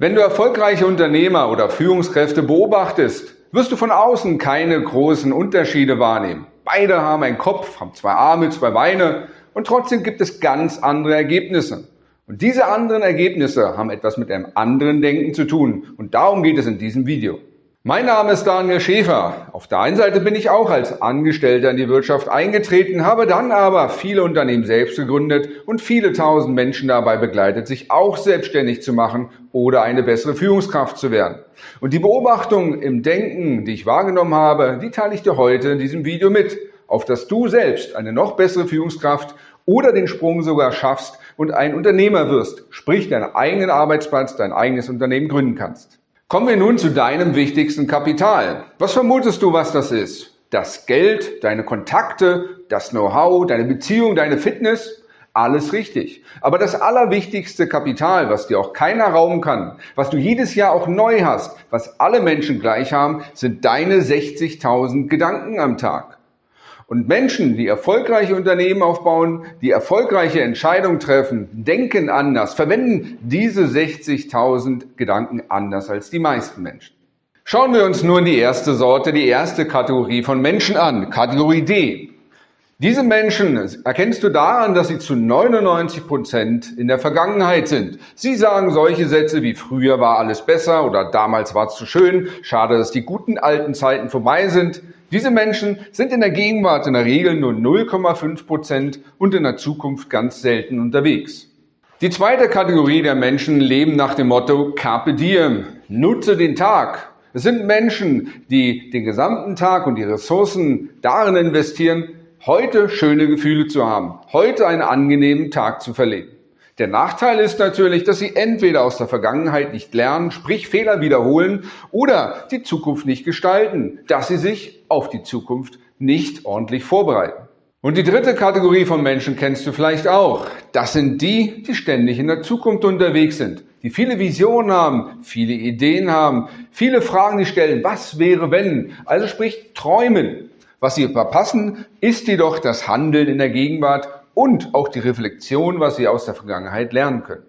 Wenn du erfolgreiche Unternehmer oder Führungskräfte beobachtest, wirst du von außen keine großen Unterschiede wahrnehmen. Beide haben einen Kopf, haben zwei Arme, zwei Beine und trotzdem gibt es ganz andere Ergebnisse. Und diese anderen Ergebnisse haben etwas mit einem anderen Denken zu tun und darum geht es in diesem Video. Mein Name ist Daniel Schäfer. Auf der einen Seite bin ich auch als Angestellter in die Wirtschaft eingetreten, habe dann aber viele Unternehmen selbst gegründet und viele tausend Menschen dabei begleitet, sich auch selbstständig zu machen oder eine bessere Führungskraft zu werden. Und die Beobachtungen im Denken, die ich wahrgenommen habe, die teile ich dir heute in diesem Video mit, auf dass du selbst eine noch bessere Führungskraft oder den Sprung sogar schaffst und ein Unternehmer wirst, sprich deinen eigenen Arbeitsplatz, dein eigenes Unternehmen gründen kannst. Kommen wir nun zu deinem wichtigsten Kapital. Was vermutest du, was das ist? Das Geld, deine Kontakte, das Know-how, deine Beziehung, deine Fitness? Alles richtig. Aber das allerwichtigste Kapital, was dir auch keiner rauben kann, was du jedes Jahr auch neu hast, was alle Menschen gleich haben, sind deine 60.000 Gedanken am Tag. Und Menschen, die erfolgreiche Unternehmen aufbauen, die erfolgreiche Entscheidungen treffen, denken anders, verwenden diese 60.000 Gedanken anders als die meisten Menschen. Schauen wir uns nun die erste Sorte, die erste Kategorie von Menschen an, Kategorie D. Diese Menschen erkennst du daran, dass sie zu 99 Prozent in der Vergangenheit sind. Sie sagen solche Sätze wie früher war alles besser oder damals war es zu schön, schade, dass die guten alten Zeiten vorbei sind. Diese Menschen sind in der Gegenwart in der Regel nur 0,5 Prozent und in der Zukunft ganz selten unterwegs. Die zweite Kategorie der Menschen leben nach dem Motto Carpe Diem, nutze den Tag. Es sind Menschen, die den gesamten Tag und die Ressourcen darin investieren, heute schöne Gefühle zu haben, heute einen angenehmen Tag zu verleben. Der Nachteil ist natürlich, dass Sie entweder aus der Vergangenheit nicht lernen, sprich Fehler wiederholen, oder die Zukunft nicht gestalten, dass Sie sich auf die Zukunft nicht ordentlich vorbereiten. Und die dritte Kategorie von Menschen kennst du vielleicht auch. Das sind die, die ständig in der Zukunft unterwegs sind, die viele Visionen haben, viele Ideen haben, viele Fragen, die stellen, was wäre wenn? Also sprich träumen. Was sie verpassen, ist jedoch das Handeln in der Gegenwart und auch die Reflexion, was Sie aus der Vergangenheit lernen können.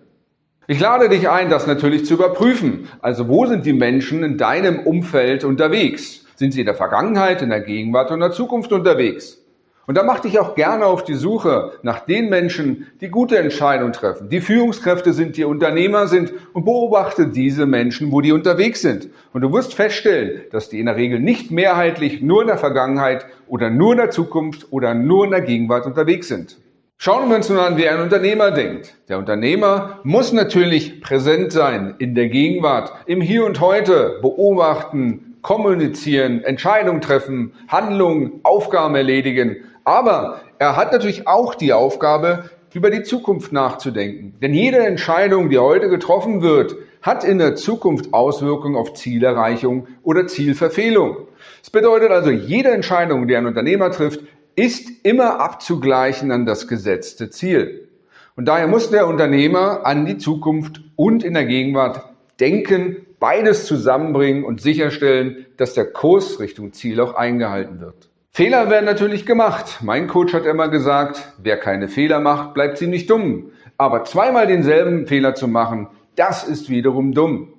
Ich lade dich ein, das natürlich zu überprüfen. Also wo sind die Menschen in deinem Umfeld unterwegs? Sind sie in der Vergangenheit, in der Gegenwart und in der Zukunft unterwegs? Und da mach dich auch gerne auf die Suche nach den Menschen, die gute Entscheidungen treffen, die Führungskräfte sind, die Unternehmer sind und beobachte diese Menschen, wo die unterwegs sind. Und du wirst feststellen, dass die in der Regel nicht mehrheitlich nur in der Vergangenheit oder nur in der Zukunft oder nur in der Gegenwart unterwegs sind. Schauen wir uns nun an, wie ein Unternehmer denkt. Der Unternehmer muss natürlich präsent sein in der Gegenwart, im Hier und Heute, beobachten, kommunizieren, Entscheidungen treffen, Handlungen, Aufgaben erledigen. Aber er hat natürlich auch die Aufgabe, über die Zukunft nachzudenken. Denn jede Entscheidung, die heute getroffen wird, hat in der Zukunft Auswirkungen auf Zielerreichung oder Zielverfehlung. Das bedeutet also, jede Entscheidung, die ein Unternehmer trifft, ist immer abzugleichen an das gesetzte Ziel. Und daher muss der Unternehmer an die Zukunft und in der Gegenwart denken, beides zusammenbringen und sicherstellen, dass der Kurs Richtung Ziel auch eingehalten wird. Fehler werden natürlich gemacht. Mein Coach hat immer gesagt, wer keine Fehler macht, bleibt ziemlich dumm. Aber zweimal denselben Fehler zu machen, das ist wiederum dumm.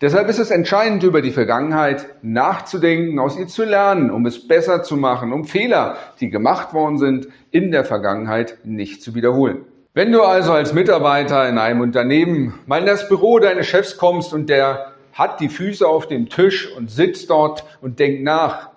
Deshalb ist es entscheidend, über die Vergangenheit nachzudenken, aus ihr zu lernen, um es besser zu machen, um Fehler, die gemacht worden sind, in der Vergangenheit nicht zu wiederholen. Wenn du also als Mitarbeiter in einem Unternehmen mal in das Büro deines Chefs kommst und der hat die Füße auf dem Tisch und sitzt dort und denkt nach,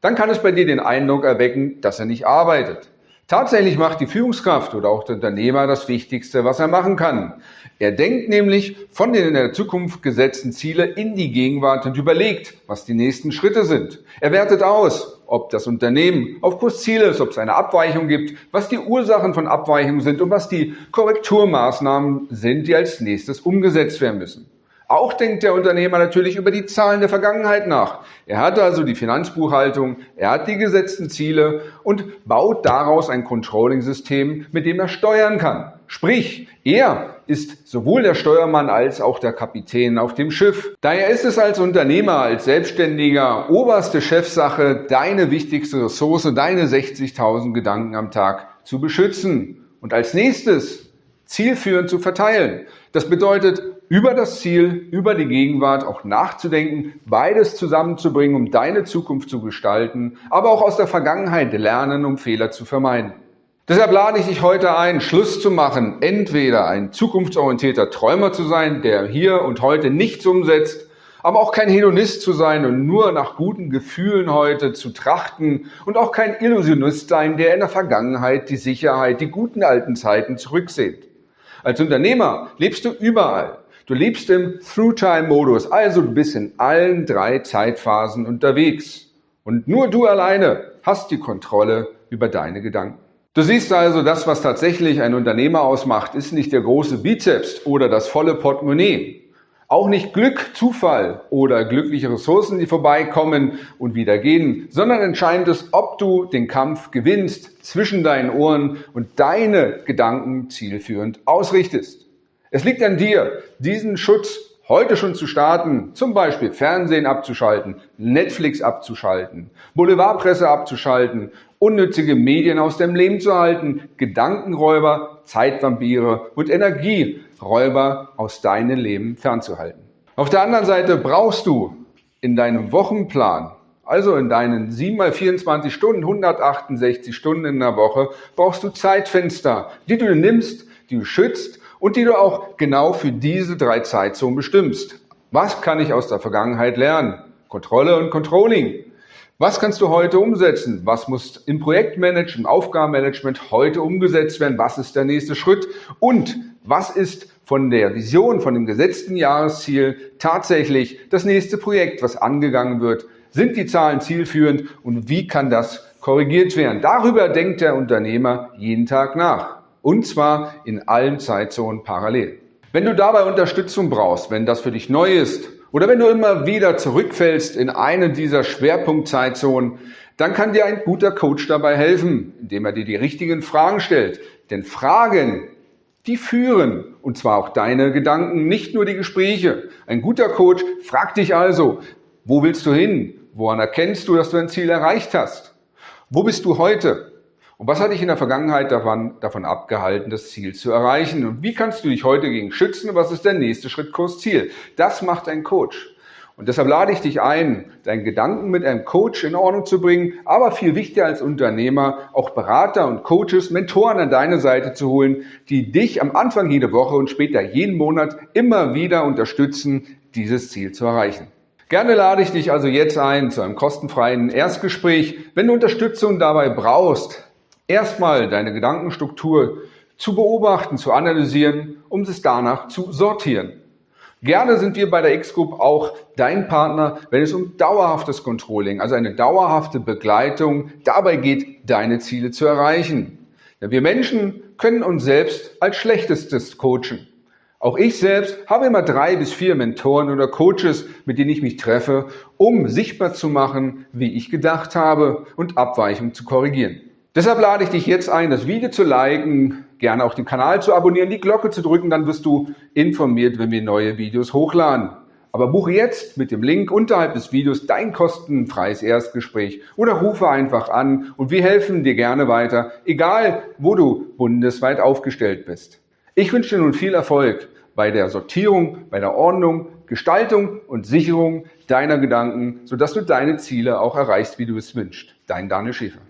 dann kann es bei dir den Eindruck erwecken, dass er nicht arbeitet. Tatsächlich macht die Führungskraft oder auch der Unternehmer das Wichtigste, was er machen kann. Er denkt nämlich von den in der Zukunft gesetzten Ziele in die Gegenwart und überlegt, was die nächsten Schritte sind. Er wertet aus, ob das Unternehmen auf Kurs Ziel ist, ob es eine Abweichung gibt, was die Ursachen von Abweichungen sind und was die Korrekturmaßnahmen sind, die als nächstes umgesetzt werden müssen. Auch denkt der Unternehmer natürlich über die Zahlen der Vergangenheit nach. Er hat also die Finanzbuchhaltung, er hat die gesetzten Ziele und baut daraus ein Controlling-System, mit dem er steuern kann. Sprich, er ist sowohl der Steuermann als auch der Kapitän auf dem Schiff. Daher ist es als Unternehmer, als Selbstständiger oberste Chefsache, deine wichtigste Ressource, deine 60.000 Gedanken am Tag zu beschützen. Und als nächstes zielführend zu verteilen. Das bedeutet, über das Ziel, über die Gegenwart auch nachzudenken, beides zusammenzubringen, um deine Zukunft zu gestalten, aber auch aus der Vergangenheit lernen, um Fehler zu vermeiden. Deshalb lade ich dich heute ein, Schluss zu machen, entweder ein zukunftsorientierter Träumer zu sein, der hier und heute nichts umsetzt, aber auch kein Hedonist zu sein und nur nach guten Gefühlen heute zu trachten und auch kein Illusionist sein, der in der Vergangenheit die Sicherheit, die guten alten Zeiten zurücksehnt. Als Unternehmer lebst du überall. Du lebst im Through-Time-Modus, also du bist in allen drei Zeitphasen unterwegs. Und nur du alleine hast die Kontrolle über deine Gedanken. Du siehst also, das, was tatsächlich ein Unternehmer ausmacht, ist nicht der große Bizeps oder das volle Portemonnaie. Auch nicht Glück, Zufall oder glückliche Ressourcen, die vorbeikommen und wieder gehen, sondern entscheidend ist, ob du den Kampf gewinnst zwischen deinen Ohren und deine Gedanken zielführend ausrichtest. Es liegt an dir, diesen Schutz heute schon zu starten, zum Beispiel Fernsehen abzuschalten, Netflix abzuschalten, Boulevardpresse abzuschalten, unnützige Medien aus dem Leben zu halten, Gedankenräuber, Zeitvampire und Energieräuber aus deinem Leben fernzuhalten. Auf der anderen Seite brauchst du in deinem Wochenplan, also in deinen 7 mal 24 Stunden, 168 Stunden in der Woche, brauchst du Zeitfenster, die du nimmst, die du schützt und die du auch genau für diese drei Zeitzonen bestimmst. Was kann ich aus der Vergangenheit lernen? Kontrolle und Controlling. Was kannst du heute umsetzen? Was muss im Projektmanagement, im Aufgabenmanagement heute umgesetzt werden? Was ist der nächste Schritt? Und was ist von der Vision, von dem gesetzten Jahresziel tatsächlich das nächste Projekt, was angegangen wird? Sind die Zahlen zielführend und wie kann das korrigiert werden? Darüber denkt der Unternehmer jeden Tag nach. Und zwar in allen Zeitzonen parallel. Wenn du dabei Unterstützung brauchst, wenn das für dich neu ist oder wenn du immer wieder zurückfällst in eine dieser Schwerpunktzeitzonen, dann kann dir ein guter Coach dabei helfen, indem er dir die richtigen Fragen stellt. Denn Fragen, die führen, und zwar auch deine Gedanken, nicht nur die Gespräche. Ein guter Coach fragt dich also, wo willst du hin? Woran erkennst du, dass du ein Ziel erreicht hast? Wo bist du heute? Und was hat dich in der Vergangenheit davon, davon abgehalten, das Ziel zu erreichen? Und wie kannst du dich heute gegen schützen? Was ist der nächste Schritt Kurs Ziel? Das macht ein Coach. Und deshalb lade ich dich ein, deinen Gedanken mit einem Coach in Ordnung zu bringen, aber viel wichtiger als Unternehmer, auch Berater und Coaches, Mentoren an deine Seite zu holen, die dich am Anfang jede Woche und später jeden Monat immer wieder unterstützen, dieses Ziel zu erreichen. Gerne lade ich dich also jetzt ein zu einem kostenfreien Erstgespräch. Wenn du Unterstützung dabei brauchst, erstmal deine Gedankenstruktur zu beobachten, zu analysieren, um es danach zu sortieren. Gerne sind wir bei der X-Group auch dein Partner, wenn es um dauerhaftes Controlling, also eine dauerhafte Begleitung dabei geht, deine Ziele zu erreichen. Denn wir Menschen können uns selbst als schlechtestes coachen. Auch ich selbst habe immer drei bis vier Mentoren oder Coaches, mit denen ich mich treffe, um sichtbar zu machen, wie ich gedacht habe und Abweichungen zu korrigieren. Deshalb lade ich dich jetzt ein, das Video zu liken, gerne auch den Kanal zu abonnieren, die Glocke zu drücken, dann wirst du informiert, wenn wir neue Videos hochladen. Aber buche jetzt mit dem Link unterhalb des Videos dein kostenfreies Erstgespräch oder rufe einfach an und wir helfen dir gerne weiter, egal wo du bundesweit aufgestellt bist. Ich wünsche dir nun viel Erfolg bei der Sortierung, bei der Ordnung, Gestaltung und Sicherung deiner Gedanken, sodass du deine Ziele auch erreichst, wie du es wünschst. Dein Daniel Schäfer.